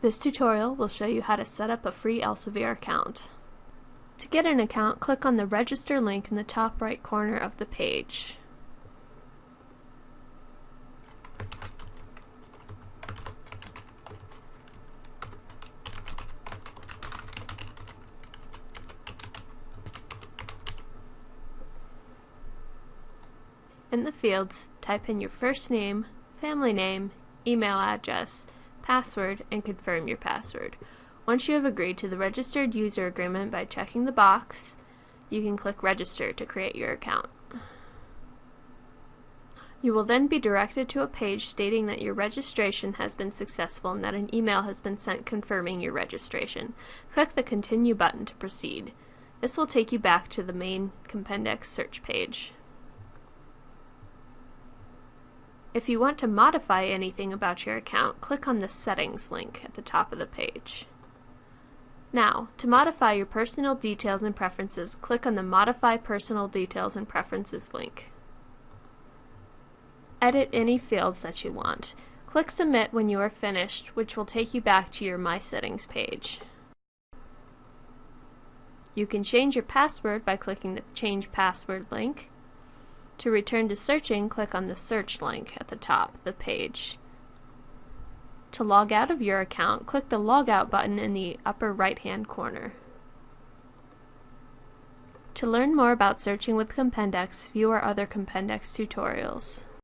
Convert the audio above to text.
This tutorial will show you how to set up a free Elsevier account. To get an account, click on the Register link in the top right corner of the page. In the fields, type in your first name, family name, email address, password, and confirm your password. Once you have agreed to the registered user agreement by checking the box, you can click register to create your account. You will then be directed to a page stating that your registration has been successful and that an email has been sent confirming your registration. Click the continue button to proceed. This will take you back to the main Compendex search page. If you want to modify anything about your account, click on the Settings link at the top of the page. Now, to modify your personal details and preferences, click on the Modify Personal Details and Preferences link. Edit any fields that you want. Click Submit when you are finished, which will take you back to your My Settings page. You can change your password by clicking the Change Password link. To return to searching, click on the search link at the top of the page. To log out of your account, click the Logout button in the upper right-hand corner. To learn more about searching with Compendex, view our other Compendex tutorials.